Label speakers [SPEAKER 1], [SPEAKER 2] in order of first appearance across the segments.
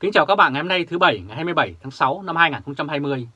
[SPEAKER 1] Kính chào các bạn ngày hôm nay thứ Bảy, ngày 27 tháng 6 năm 2020.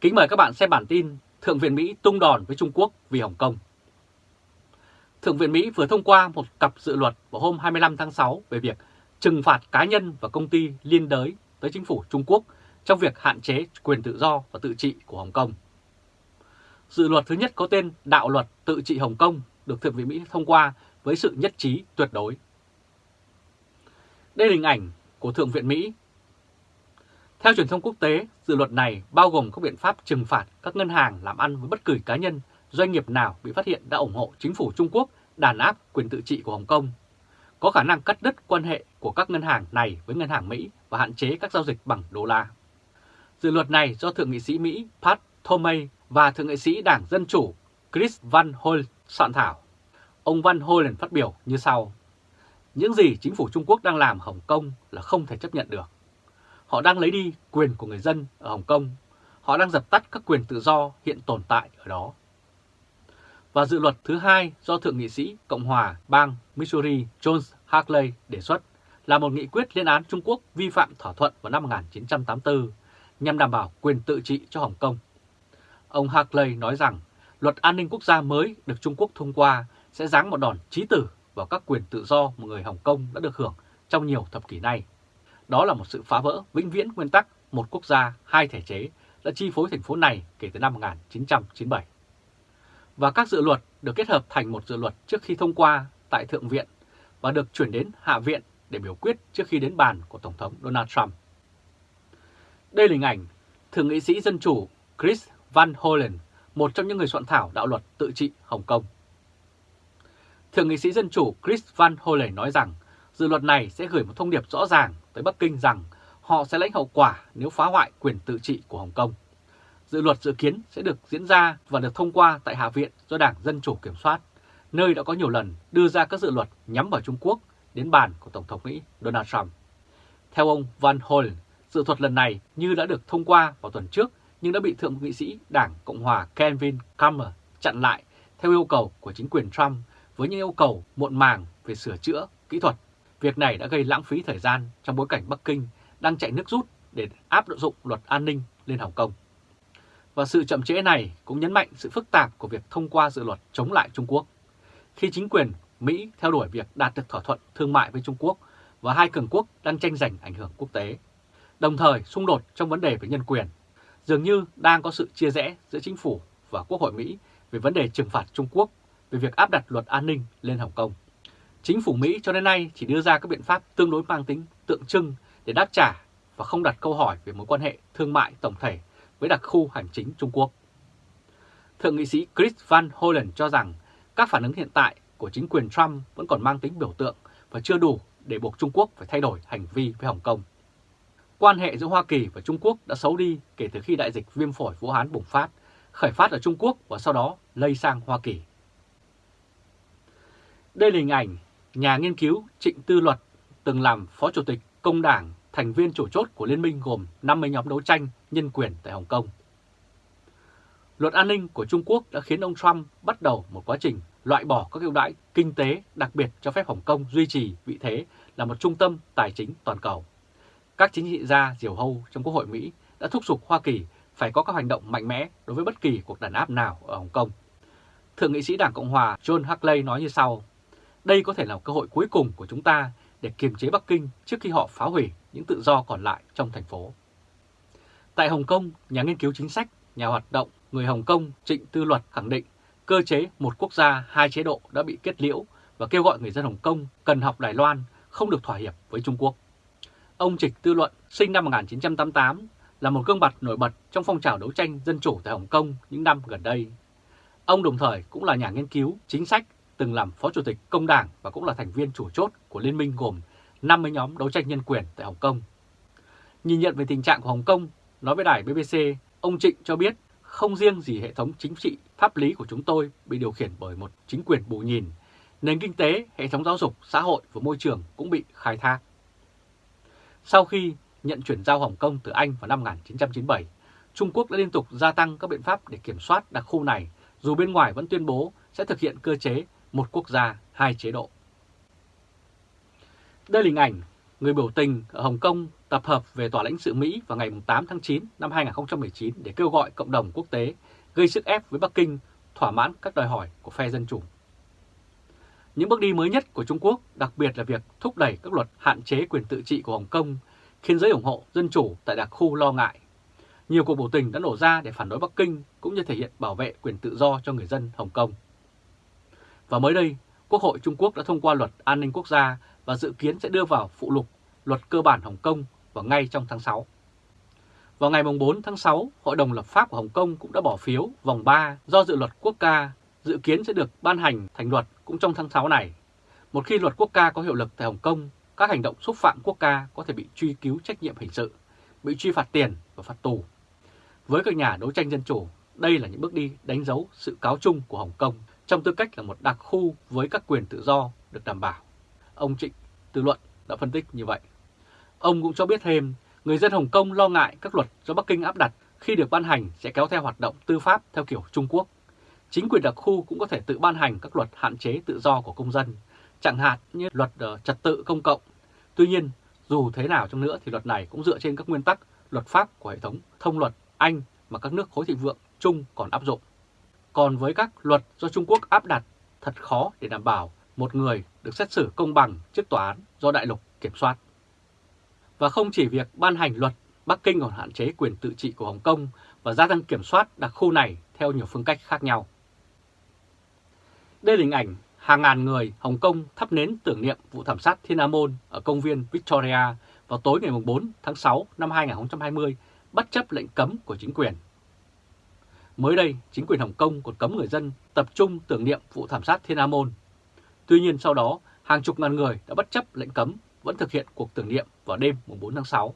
[SPEAKER 1] Kính mời các bạn xem bản tin Thượng viện Mỹ tung đòn với Trung Quốc vì Hồng Kông. Thượng viện Mỹ vừa thông qua một cặp dự luật vào hôm 25 tháng 6 về việc trừng phạt cá nhân và công ty liên đới tới chính phủ Trung Quốc trong việc hạn chế quyền tự do và tự trị của Hồng Kông. Dự luật thứ nhất có tên Đạo luật tự trị Hồng Kông được Thượng viện Mỹ thông qua với sự nhất trí tuyệt đối. Đây là hình ảnh của Thượng viện Mỹ. Theo truyền thông quốc tế, dự luật này bao gồm các biện pháp trừng phạt các ngân hàng làm ăn với bất cứ cá nhân, doanh nghiệp nào bị phát hiện đã ủng hộ chính phủ Trung Quốc đàn áp quyền tự trị của Hồng Kông, có khả năng cắt đứt quan hệ của các ngân hàng này với ngân hàng Mỹ và hạn chế các giao dịch bằng đô la. Dự luật này do Thượng nghị sĩ Mỹ Pat Thomey và Thượng nghị sĩ Đảng Dân Chủ Chris Van Hollen soạn thảo. Ông Van Hollen phát biểu như sau. Những gì chính phủ Trung Quốc đang làm Hồng Kông là không thể chấp nhận được. Họ đang lấy đi quyền của người dân ở Hồng Kông. Họ đang dập tắt các quyền tự do hiện tồn tại ở đó. Và dự luật thứ hai do Thượng nghị sĩ Cộng hòa bang Missouri John Harkley đề xuất là một nghị quyết liên án Trung Quốc vi phạm thỏa thuận vào năm 1984 nhằm đảm bảo quyền tự trị cho Hồng Kông. Ông Harkley nói rằng luật an ninh quốc gia mới được Trung Quốc thông qua sẽ giáng một đòn chí tử vào các quyền tự do mà người Hồng Kông đã được hưởng trong nhiều thập kỷ nay. Đó là một sự phá vỡ vĩnh viễn nguyên tắc một quốc gia, hai thể chế đã chi phối thành phố này kể từ năm 1997. Và các dự luật được kết hợp thành một dự luật trước khi thông qua tại Thượng viện và được chuyển đến Hạ viện để biểu quyết trước khi đến bàn của Tổng thống Donald Trump. Đây là hình ảnh Thượng nghị sĩ Dân Chủ Chris Van Hollen, một trong những người soạn thảo đạo luật tự trị Hồng Kông. Thượng nghị sĩ Dân Chủ Chris Van Hollen nói rằng dự luật này sẽ gửi một thông điệp rõ ràng tới Bắc Kinh rằng họ sẽ lãnh hậu quả nếu phá hoại quyền tự trị của Hồng Kông. Dự luật dự kiến sẽ được diễn ra và được thông qua tại Hạ viện do Đảng Dân Chủ kiểm soát, nơi đã có nhiều lần đưa ra các dự luật nhắm vào Trung Quốc đến bàn của Tổng thống Mỹ Donald Trump. Theo ông Van Hollen, dự thuật lần này như đã được thông qua vào tuần trước nhưng đã bị Thượng nghị sĩ Đảng Cộng hòa Kevin Kammer chặn lại theo yêu cầu của chính quyền Trump với những yêu cầu muộn màng về sửa chữa, kỹ thuật. Việc này đã gây lãng phí thời gian trong bối cảnh Bắc Kinh đang chạy nước rút để áp dụng luật an ninh lên Hồng Kông. Và sự chậm trễ này cũng nhấn mạnh sự phức tạp của việc thông qua dự luật chống lại Trung Quốc. Khi chính quyền Mỹ theo đuổi việc đạt được thỏa thuận thương mại với Trung Quốc và hai cường quốc đang tranh giành ảnh hưởng quốc tế. Đồng thời xung đột trong vấn đề về nhân quyền, dường như đang có sự chia rẽ giữa chính phủ và Quốc hội Mỹ về vấn đề trừng phạt Trung Quốc về việc áp đặt luật an ninh lên Hồng Kông. Chính phủ Mỹ cho đến nay chỉ đưa ra các biện pháp tương đối mang tính tượng trưng để đáp trả và không đặt câu hỏi về mối quan hệ thương mại tổng thể với đặc khu hành chính Trung Quốc. Thượng nghị sĩ Chris Van Hollen cho rằng các phản ứng hiện tại của chính quyền Trump vẫn còn mang tính biểu tượng và chưa đủ để buộc Trung Quốc phải thay đổi hành vi với Hồng Kông. Quan hệ giữa Hoa Kỳ và Trung Quốc đã xấu đi kể từ khi đại dịch viêm phổi Vũ Hán bùng phát, khởi phát ở Trung Quốc và sau đó lây sang Hoa Kỳ. Đây là hình ảnh nhà nghiên cứu Trịnh Tư Luật từng làm Phó Chủ tịch Công đảng, thành viên chủ chốt của liên minh gồm 50 nhóm đấu tranh nhân quyền tại Hồng Kông. Luật an ninh của Trung Quốc đã khiến ông Trump bắt đầu một quá trình loại bỏ các ưu đãi kinh tế đặc biệt cho phép Hồng Kông duy trì vị thế là một trung tâm tài chính toàn cầu. Các chính trị gia diều hâu trong Quốc hội Mỹ đã thúc giục Hoa Kỳ phải có các hành động mạnh mẽ đối với bất kỳ cuộc đàn áp nào ở Hồng Kông. Thượng nghị sĩ Đảng Cộng Hòa John Hackley nói như sau, đây có thể là cơ hội cuối cùng của chúng ta để kiềm chế Bắc Kinh trước khi họ phá hủy những tự do còn lại trong thành phố. Tại Hồng Kông, nhà nghiên cứu chính sách, nhà hoạt động người Hồng Kông Trịnh Tư Luật khẳng định cơ chế một quốc gia hai chế độ đã bị kết liễu và kêu gọi người dân Hồng Kông cần học Đài Loan không được thỏa hiệp với Trung Quốc. Ông Trịnh Tư Luận sinh năm 1988 là một gương mặt nổi bật trong phong trào đấu tranh dân chủ tại Hồng Kông những năm gần đây. Ông đồng thời cũng là nhà nghiên cứu chính sách từng làm Phó Chủ tịch Công đảng và cũng là thành viên chủ chốt của liên minh gồm 50 nhóm đấu tranh nhân quyền tại Hồng Kông. Nhìn nhận về tình trạng của Hồng Kông, nói với đài BBC, ông Trịnh cho biết không riêng gì hệ thống chính trị, pháp lý của chúng tôi bị điều khiển bởi một chính quyền bù nhìn, nền kinh tế, hệ thống giáo dục, xã hội và môi trường cũng bị khai thác. Sau khi nhận chuyển giao Hồng Kông từ Anh vào năm 1997, Trung Quốc đã liên tục gia tăng các biện pháp để kiểm soát đặc khu này, dù bên ngoài vẫn tuyên bố sẽ thực hiện cơ chế một quốc gia, hai chế độ. Đây là hình ảnh người biểu tình ở Hồng Kông tập hợp về tòa lãnh sự Mỹ vào ngày 8 tháng 9 năm 2019 để kêu gọi cộng đồng quốc tế gây sức ép với Bắc Kinh thỏa mãn các đòi hỏi của phe Dân Chủ. Những bước đi mới nhất của Trung Quốc, đặc biệt là việc thúc đẩy các luật hạn chế quyền tự trị của Hồng Kông, khiến giới ủng hộ Dân Chủ tại đặc khu lo ngại. Nhiều cuộc biểu tình đã nổ ra để phản đối Bắc Kinh cũng như thể hiện bảo vệ quyền tự do cho người dân Hồng Kông. Và mới đây, Quốc hội Trung Quốc đã thông qua luật an ninh quốc gia và dự kiến sẽ đưa vào phụ lục luật cơ bản Hồng Kông vào ngay trong tháng 6. Vào ngày 4 tháng 6, Hội đồng lập pháp của Hồng Kông cũng đã bỏ phiếu vòng 3 do dự luật quốc ca dự kiến sẽ được ban hành thành luật cũng trong tháng 6 này. Một khi luật quốc ca có hiệu lực tại Hồng Kông, các hành động xúc phạm quốc ca có thể bị truy cứu trách nhiệm hình sự, bị truy phạt tiền và phạt tù. Với các nhà đấu tranh dân chủ, đây là những bước đi đánh dấu sự cáo chung của Hồng Kông trong tư cách là một đặc khu với các quyền tự do được đảm bảo. Ông Trịnh Tư Luận đã phân tích như vậy. Ông cũng cho biết thêm, người dân Hồng Kông lo ngại các luật do Bắc Kinh áp đặt khi được ban hành sẽ kéo theo hoạt động tư pháp theo kiểu Trung Quốc. Chính quyền đặc khu cũng có thể tự ban hành các luật hạn chế tự do của công dân, chẳng hạn như luật ờ, trật tự công cộng. Tuy nhiên, dù thế nào trong nữa thì luật này cũng dựa trên các nguyên tắc luật pháp của hệ thống thông luật Anh mà các nước khối thịnh vượng chung còn áp dụng. Còn với các luật do Trung Quốc áp đặt, thật khó để đảm bảo một người được xét xử công bằng trước tòa án do đại lục kiểm soát. Và không chỉ việc ban hành luật, Bắc Kinh còn hạn chế quyền tự trị của Hồng Kông và gia tăng kiểm soát đặc khu này theo nhiều phương cách khác nhau. Đây là hình ảnh hàng ngàn người Hồng Kông thắp nến tưởng niệm vụ thảm sát Thiên Amôn Môn ở công viên Victoria vào tối ngày 4 tháng 6 năm 2020 bất chấp lệnh cấm của chính quyền. Mới đây, chính quyền Hồng Kông còn cấm người dân tập trung tưởng niệm vụ thảm sát Thiên Amôn. Môn. Tuy nhiên sau đó, hàng chục ngàn người đã bất chấp lệnh cấm vẫn thực hiện cuộc tưởng niệm vào đêm 4 tháng 6.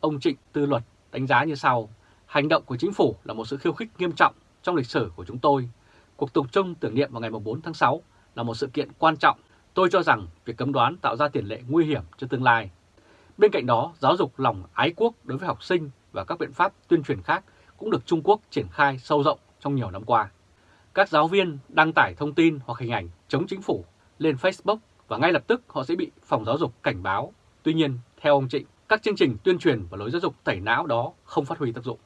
[SPEAKER 1] Ông Trịnh Tư Luật đánh giá như sau, hành động của chính phủ là một sự khiêu khích nghiêm trọng trong lịch sử của chúng tôi. Cuộc tục trung tưởng niệm vào ngày 4 tháng 6 là một sự kiện quan trọng. Tôi cho rằng việc cấm đoán tạo ra tiền lệ nguy hiểm cho tương lai. Bên cạnh đó, giáo dục lòng ái quốc đối với học sinh và các biện pháp tuyên truyền khác cũng được Trung Quốc triển khai sâu rộng trong nhiều năm qua. Các giáo viên đăng tải thông tin hoặc hình ảnh chống chính phủ lên Facebook và ngay lập tức họ sẽ bị phòng giáo dục cảnh báo. Tuy nhiên, theo ông Trịnh, các chương trình tuyên truyền và lối giáo dục tẩy não đó không phát huy tác dụng.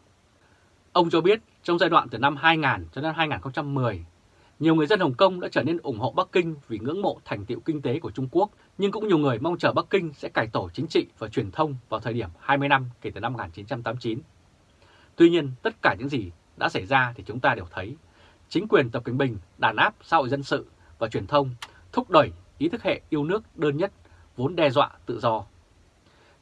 [SPEAKER 1] Ông cho biết trong giai đoạn từ năm 2000 cho đến 2010, nhiều người dân Hồng Kông đã trở nên ủng hộ Bắc Kinh vì ngưỡng mộ thành tiệu kinh tế của Trung Quốc, nhưng cũng nhiều người mong chờ Bắc Kinh sẽ cải tổ chính trị và truyền thông vào thời điểm 20 năm kể từ năm 1989. Tuy nhiên, tất cả những gì đã xảy ra thì chúng ta đều thấy. Chính quyền Tập Cận Bình đàn áp xã hội dân sự và truyền thông thúc đẩy ý thức hệ yêu nước đơn nhất vốn đe dọa tự do.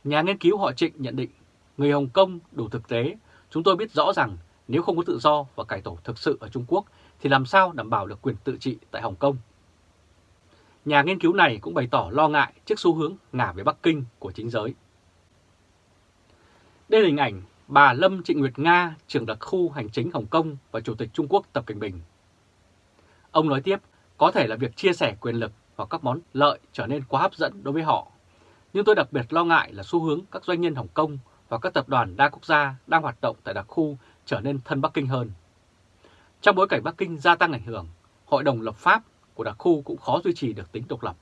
[SPEAKER 1] Nhà nghiên cứu họ Trịnh nhận định, người Hồng Kông đủ thực tế, chúng tôi biết rõ rằng nếu không có tự do và cải tổ thực sự ở Trung Quốc thì làm sao đảm bảo được quyền tự trị tại Hồng Kông. Nhà nghiên cứu này cũng bày tỏ lo ngại trước xu hướng ngả về Bắc Kinh của chính giới. Đây là hình ảnh bà Lâm Trịnh Nguyệt Nga, trưởng đặc khu hành chính Hồng Kông và Chủ tịch Trung Quốc Tập Cận Bình. Ông nói tiếp, có thể là việc chia sẻ quyền lực hoặc các món lợi trở nên quá hấp dẫn đối với họ. Nhưng tôi đặc biệt lo ngại là xu hướng các doanh nhân Hồng Kông và các tập đoàn đa quốc gia đang hoạt động tại đặc khu trở nên thân Bắc Kinh hơn. Trong bối cảnh Bắc Kinh gia tăng ảnh hưởng, Hội đồng lập pháp của đặc khu cũng khó duy trì được tính độc lập.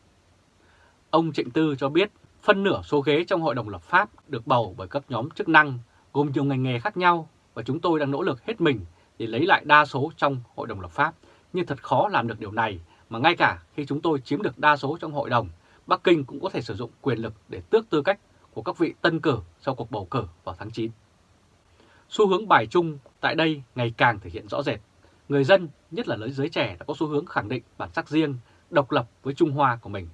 [SPEAKER 1] Ông Trịnh Tư cho biết phân nửa số ghế trong Hội đồng lập pháp được bầu bởi các nhóm chức năng gồm nhiều ngành nghề khác nhau và chúng tôi đang nỗ lực hết mình để lấy lại đa số trong Hội đồng lập pháp. Nhưng thật khó làm được điều này mà ngay cả khi chúng tôi chiếm được đa số trong Hội đồng, Bắc Kinh cũng có thể sử dụng quyền lực để tước tư cách của các vị tân cử sau cuộc bầu cử vào tháng 9. Xu hướng bài chung tại đây ngày càng thể hiện rõ rệt. Người dân, nhất là giới trẻ đã có xu hướng khẳng định bản sắc riêng, độc lập với Trung Hoa của mình.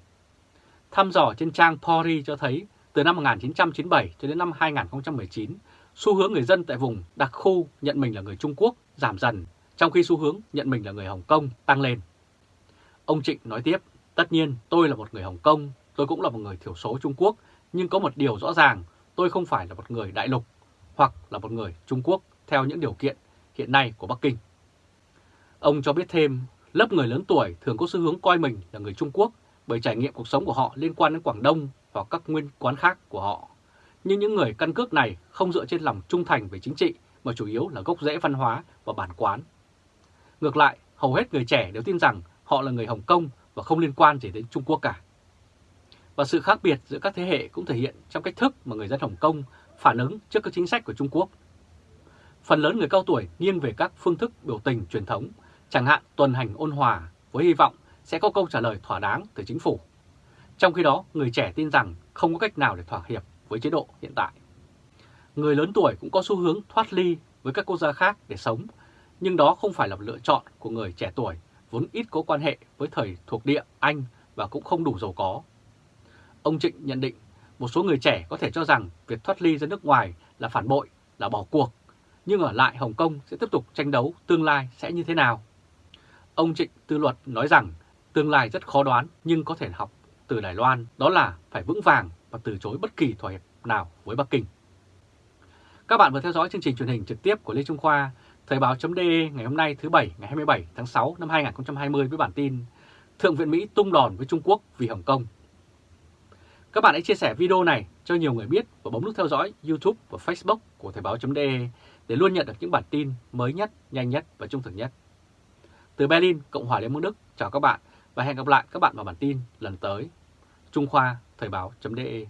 [SPEAKER 1] Thăm dò trên trang Pori cho thấy từ năm 1997 cho đến năm 2019, xu hướng người dân tại vùng đặc khu nhận mình là người Trung Quốc giảm dần, trong khi xu hướng nhận mình là người Hồng Kông tăng lên. Ông Trịnh nói tiếp, tất nhiên tôi là một người Hồng Kông, tôi cũng là một người thiểu số Trung Quốc, nhưng có một điều rõ ràng, tôi không phải là một người đại lục hoặc là một người Trung Quốc theo những điều kiện hiện nay của Bắc Kinh. Ông cho biết thêm, lớp người lớn tuổi thường có xu hướng coi mình là người Trung Quốc bởi trải nghiệm cuộc sống của họ liên quan đến Quảng Đông hoặc các nguyên quán khác của họ. Nhưng những người căn cước này không dựa trên lòng trung thành về chính trị mà chủ yếu là gốc rễ văn hóa và bản quán. Ngược lại, hầu hết người trẻ đều tin rằng họ là người Hồng Kông và không liên quan gì đến Trung Quốc cả. Và sự khác biệt giữa các thế hệ cũng thể hiện trong cách thức mà người dân Hồng Kông phản ứng trước các chính sách của Trung Quốc. Phần lớn người cao tuổi nghiêng về các phương thức biểu tình truyền thống, chẳng hạn tuần hành ôn hòa với hy vọng sẽ có câu trả lời thỏa đáng từ chính phủ. Trong khi đó, người trẻ tin rằng không có cách nào để thỏa hiệp với chế độ hiện tại. Người lớn tuổi cũng có xu hướng thoát ly với các quốc gia khác để sống, nhưng đó không phải là lựa chọn của người trẻ tuổi vốn ít có quan hệ với thời thuộc địa Anh và cũng không đủ giàu có. Ông Trịnh nhận định một số người trẻ có thể cho rằng việc thoát ly ra nước ngoài là phản bội, là bỏ cuộc, nhưng ở lại Hồng Kông sẽ tiếp tục tranh đấu tương lai sẽ như thế nào. Ông Trịnh Tư Luật nói rằng tương lai rất khó đoán nhưng có thể học từ Đài Loan đó là phải vững vàng và từ chối bất kỳ thỏa hiệp nào với Bắc Kinh. Các bạn vừa theo dõi chương trình truyền hình trực tiếp của Lê Trung Khoa, Thời báo.de ngày hôm nay thứ Bảy ngày 27 tháng 6 năm 2020 với bản tin Thượng viện Mỹ tung đòn với Trung Quốc vì Hồng Kông. Các bạn hãy chia sẻ video này cho nhiều người biết và bấm nút theo dõi YouTube và Facebook của Thời báo.de để luôn nhận được những bản tin mới nhất, nhanh nhất và trung thực nhất. Từ Berlin, Cộng hòa Liên bang Đức, chào các bạn và hẹn gặp lại các bạn vào bản tin lần tới. Trung Khoa, Thời báo.de